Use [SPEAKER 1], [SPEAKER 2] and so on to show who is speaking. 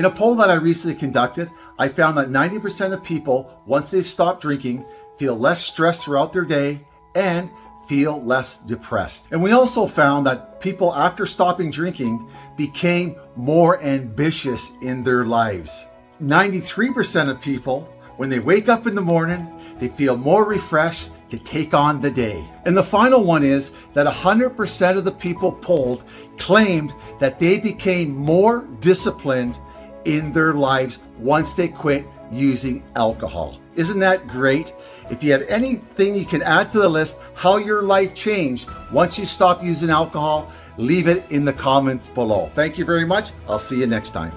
[SPEAKER 1] In a poll that I recently conducted, I found that 90% of people, once they've stopped drinking, feel less stressed throughout their day and feel less depressed. And we also found that people after stopping drinking became more ambitious in their lives. 93% of people, when they wake up in the morning, they feel more refreshed to take on the day. And the final one is that 100% of the people polled claimed that they became more disciplined in their lives once they quit using alcohol. Isn't that great? If you have anything you can add to the list, how your life changed once you stop using alcohol, leave it in the comments below. Thank you very much. I'll see you next time.